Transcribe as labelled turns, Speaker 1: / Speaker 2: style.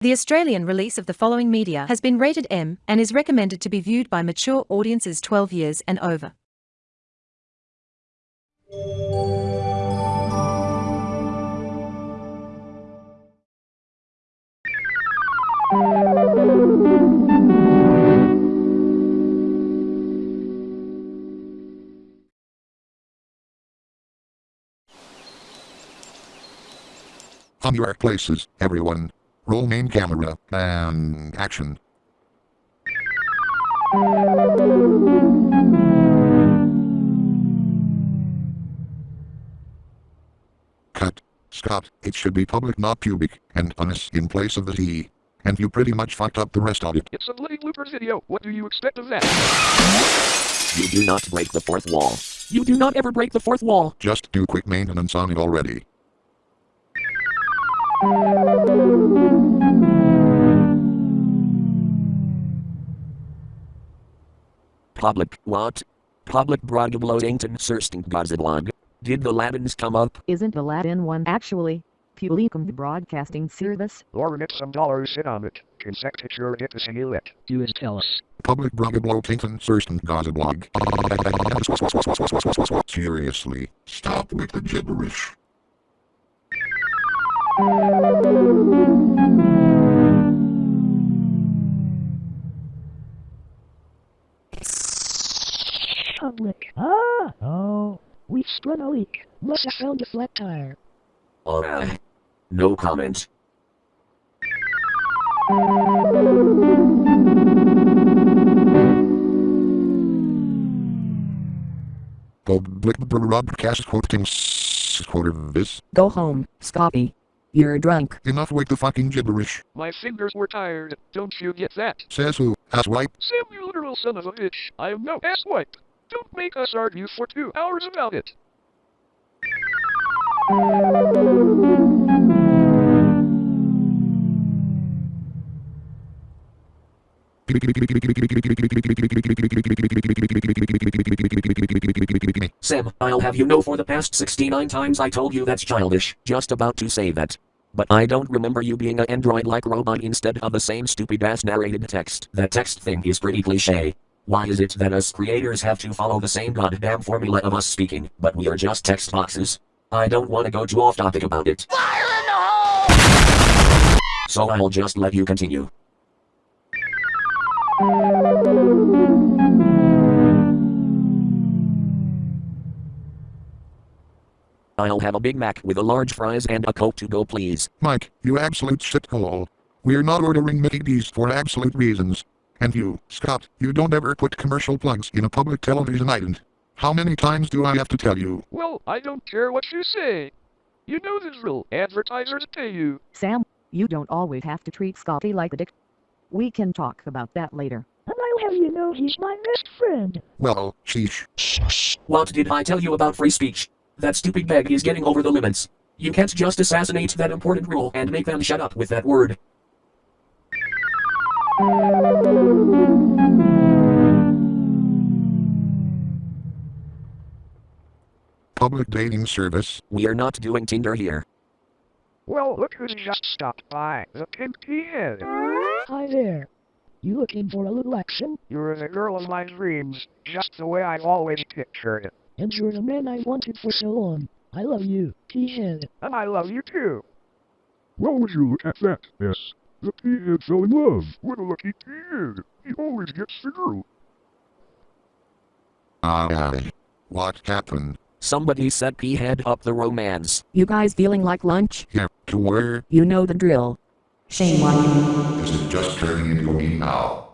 Speaker 1: The Australian release of the following media has been rated M and is recommended to be viewed by mature audiences 12 years and over.
Speaker 2: Your places, everyone. Roll main camera, and action. Cut. Scott, it should be public not pubic, and honest in place of the T. And you pretty much fucked up the rest of it.
Speaker 3: It's a bloody bloopers video. What do you expect of that?
Speaker 4: You do not break the fourth wall.
Speaker 5: You do not ever break the fourth wall.
Speaker 2: Just do quick maintenance on it already.
Speaker 4: Public what? Public broadcasting Sursten Gazablog. Did the Latins come up?
Speaker 6: Isn't the Latin one actually? Publicum Broadcasting Service?
Speaker 3: Or net some dollars sit on it. Consectiture get to see it.
Speaker 5: Do is tell us.
Speaker 2: Public Brugablotainton Sursten Gazablog. Seriously, stop with the gibberish.
Speaker 5: Public. Ah! Oh. We've sprung a leak. Must have found a flat tire.
Speaker 4: Alright. No comment.
Speaker 2: Public broadcast quoting quarter this.
Speaker 6: Go home, Scotty. You're drunk.
Speaker 2: Enough with the fucking gibberish.
Speaker 3: My fingers were tired. Don't you get that?
Speaker 2: Says who? Asswipe?
Speaker 3: Sam, you literal son of a bitch. I am no asswipe. Don't make us argue for two hours about it.
Speaker 4: Sam, I'll have you know for the past 69 times I told you that's childish. Just about to say that. But I don't remember you being a android-like robot instead of the same stupid-ass narrated text. That text thing is pretty cliche. Why is it that us creators have to follow the same goddamn formula of us speaking, but we are just text boxes? I don't want to go too off topic about it. Fire in the hole! So I'll just let you continue. I'll have a Big Mac with a large fries and a Coke to go please.
Speaker 2: Mike, you absolute shithole. We're not ordering Mickey D's for absolute reasons. And you, Scott, you don't ever put commercial plugs in a public television island. How many times do I have to tell you?
Speaker 3: Well, I don't care what you say. You know the drill. Advertisers pay you.
Speaker 6: Sam, you don't always have to treat Scotty like a dick. We can talk about that later.
Speaker 5: And I'll have you know he's my best friend.
Speaker 2: Well, sheesh.
Speaker 4: What did I tell you about free speech? That stupid bag is getting over the limits. You can't just assassinate that important rule and make them shut up with that word.
Speaker 2: Public dating service.
Speaker 4: We are not doing Tinder here.
Speaker 3: Well, look who's just stopped by. The pink head.
Speaker 5: Hi there. You looking for a little action?
Speaker 3: You're the girl of my dreams, just the way I've always pictured it.
Speaker 5: And you're the man I've wanted for so long. I love you, T-head.
Speaker 3: And I love you too.
Speaker 7: Well, would you look at that, yes. The P-head fell in love with a lucky T-head. He always gets the through.
Speaker 2: Ah, what happened?
Speaker 4: Somebody set P-head up the romance.
Speaker 6: You guys feeling like lunch?
Speaker 2: Yeah, to where?
Speaker 6: You know the drill. Shame on you.
Speaker 2: Is just turning into me now.